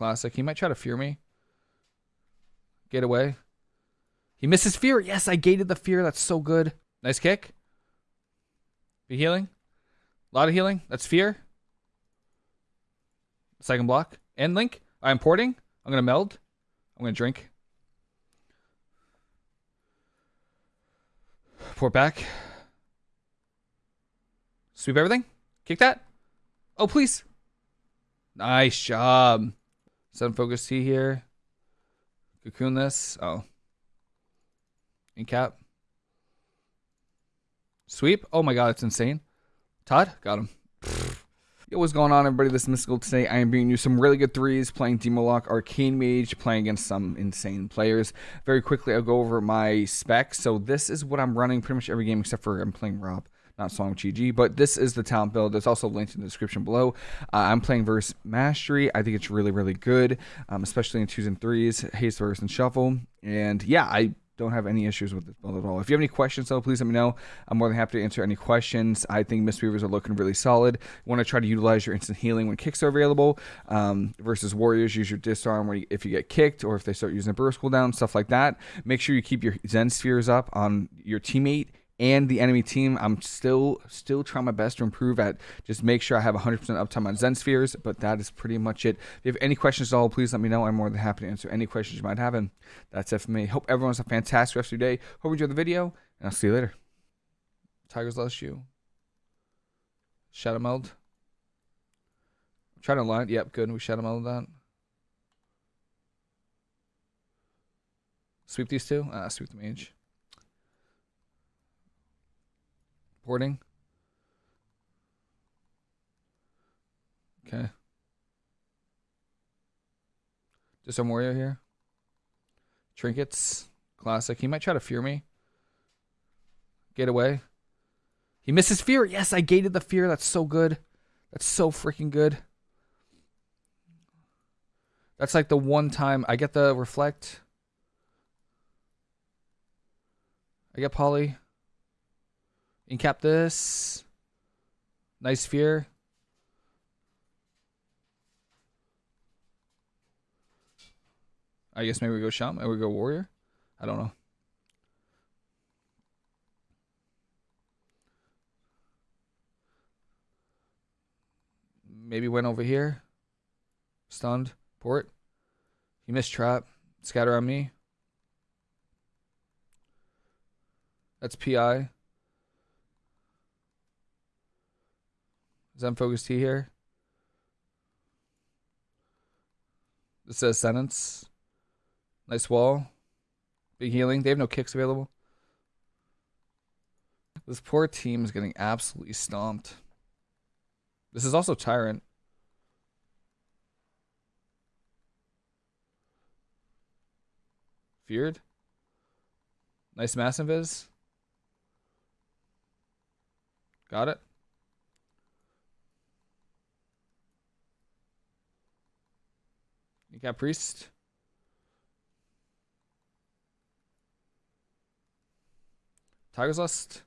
Classic. He might try to fear me. Get away. He misses fear. Yes, I gated the fear. That's so good. Nice kick. Be healing. A lot of healing. That's fear. Second block. And link. I'm porting. I'm going to meld. I'm going to drink. Port back. Sweep everything. Kick that. Oh, please. Nice job. Thunder Focus Tea here. Cocoon this. Oh. In cap. Sweep. Oh my god, it's insane. Todd, got him. Yo, what's going on, everybody? This is Mystical. Today, I am bringing you some really good threes, playing Demolock Arcane Mage, playing against some insane players. Very quickly, I'll go over my specs. So this is what I'm running pretty much every game except for I'm playing RoP not Song Chi-Ji, but this is the talent build. It's also linked in the description below. Uh, I'm playing verse mastery. I think it's really, really good, um, especially in twos and threes, haste verse and shuffle. And yeah, I don't have any issues with this build at all. If you have any questions, though, please let me know. I'm more than happy to answer any questions. I think Mistweavers are looking really solid. You want to try to utilize your instant healing when kicks are available. Um, versus Warriors, use your disarm you, if you get kicked or if they start using a burst cooldown, stuff like that. Make sure you keep your Zen spheres up on your teammate and the enemy team. I'm still still trying my best to improve at just make sure I have 100% uptime on Zen Spheres, but that is pretty much it. If you have any questions at all, please let me know. I'm more than happy to answer any questions you might have, and that's it for me. Hope everyone has a fantastic rest of your day. Hope you enjoyed the video, and I'll see you later. Tiger's Lust you. Shadow Meld. Trying to line. Yep, good. We Shadow Meld that. Sweep these two? Ah, sweep the mage. Porting. Okay. Just some warrior here. Trinkets. Classic. He might try to fear me. Get away. He misses fear. Yes, I gated the fear. That's so good. That's so freaking good. That's like the one time I get the reflect. I get poly. Incap this. Nice sphere. I guess maybe we go Shaman, maybe we go Warrior. I don't know. Maybe went over here. Stunned. Port. He missed trap. Scatter on me. That's PI. Thunder Focus Tea here. This says sentence. Nice wall. Big healing. They have no kicks available. This poor team is getting absolutely stomped. This is also Tyrant. Feared. Nice mass invis. Got it. You got priest. Tiger's Lust.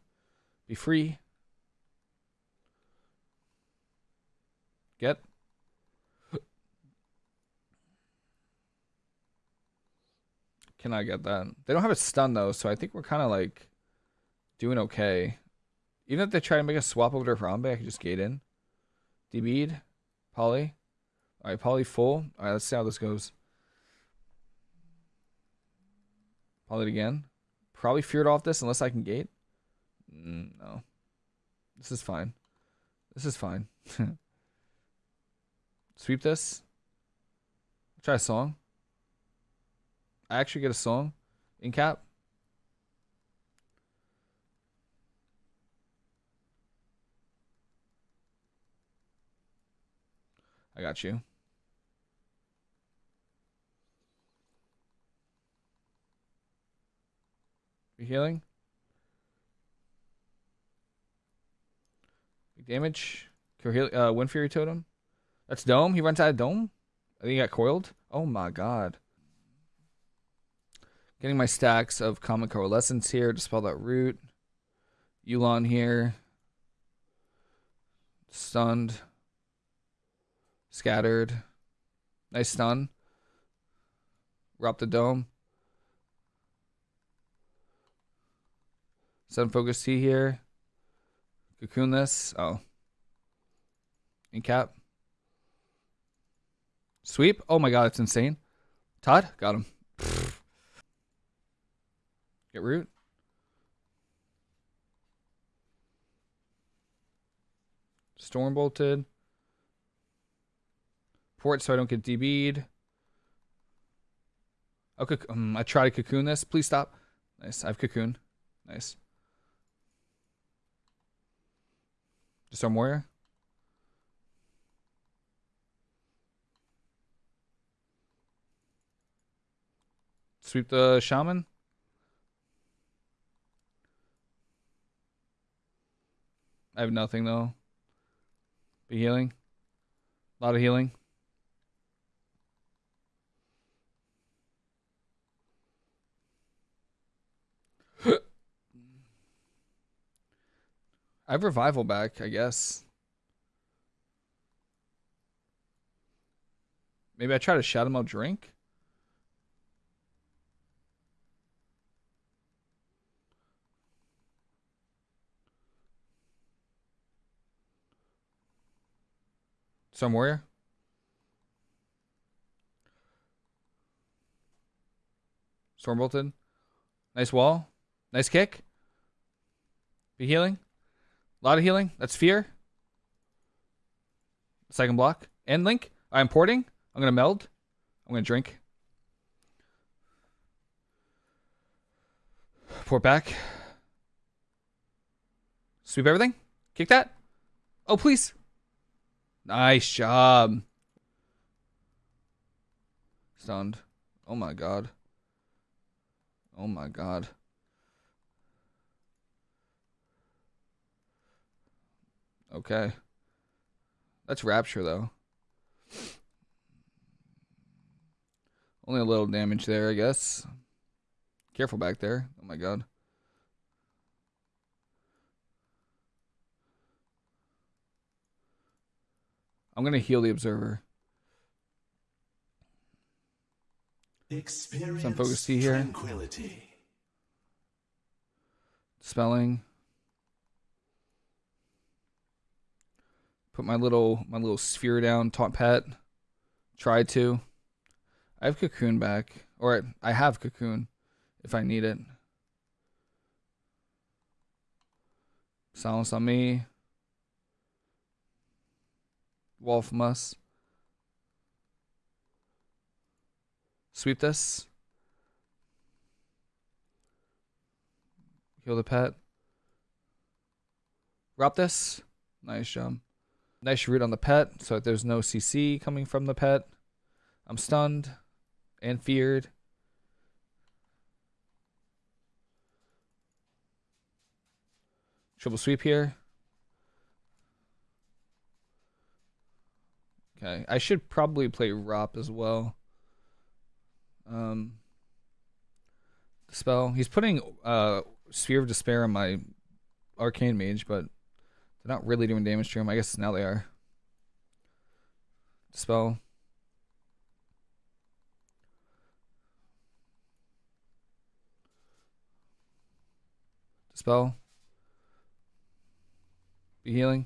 Be free. Get. Can I get that? They don't have a stun though, so I think we're kind of like doing okay. Even if they try to make a swap over to Harambe, I can just gate in. D-bead. Poly. All right, poly full. All right, let's see how this goes. Poly it again. Probably feared off this unless I can gate. Mm, no. This is fine. This is fine. Sweep this. Try a song. I actually get a song in cap. I got you. Healing. Big damage. Uh, Wind Fury Totem. That's Dome. He runs out of Dome. I think he got coiled. Oh my god. Getting my stacks of Common Coalescence here. Dispel that root. Yu'lon here. Stunned. Scattered. Nice stun. We're the dome. Thunder Focus Tea here. Cocoon this. Oh. Incap. Sweep. Oh my god, it's insane. Todd, got him. Get root. Storm bolted. Port so I don't get DB'd. Okay, um, I try to cocoon this. Please stop. Nice. I have cocoon. Nice. Warrior. Sweep the shaman. I have nothing though. Be healing. A lot of healing. Have revival back, I guess. Maybe I try to shout him out drink? Some warrior? Storm bolted. Nice wall. Nice kick. Be healing. A lot of healing. That's fear. Second block. And link. I'm porting. I'm going to meld. I'm going to drink. Port back. Sweep everything. Kick that. Oh, please. Nice job. Stunned. Oh my god. Oh my god. Okay. That's Rapture, though. Only a little damage there, I guess. Careful back there. Oh my god. I'm gonna heal the observer. Experience Thunder Focus Tea here. Tranquility. Spelling. Put my little my little sphere down, taunt pet. Try to. I have cocoon back. Or I have cocoon if I need it. Silence on me. Wolf must. Sweep this. Heal the pet. Drop this. Nice jump. Nice root on the pet so there's no CC coming from the pet. I'm stunned and feared. Triple sweep here. Okay, I should probably play Rop as well. Um, spell. He's putting uh, Sphere of Despair on my Arcane Mage, but they're not really doing damage to him. I guess now they are. Spell. Spell. Be healing.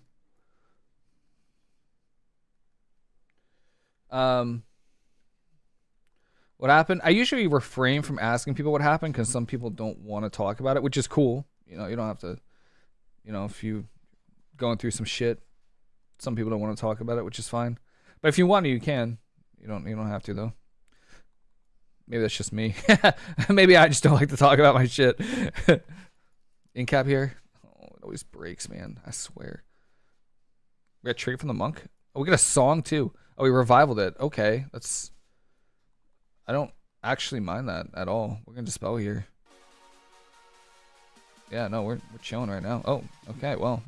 Um, what happened? I usually refrain from asking people what happened because some people don't want to talk about it, which is cool. You know, you don't have to. You know, if you going through some shit, some people don't want to talk about it, which is fine. But if you want to, you can. You don't. You don't have to though. Maybe that's just me. Maybe I just don't like to talk about my shit. Incap here. Oh, it always breaks, man. I swear. We got trigger from the monk. Oh, we got a song too. Oh, we revivaled it. Okay, that's. I don't actually mind that at all. We're gonna dispel here. Yeah, no, we're we're chilling right now. Oh, okay, well,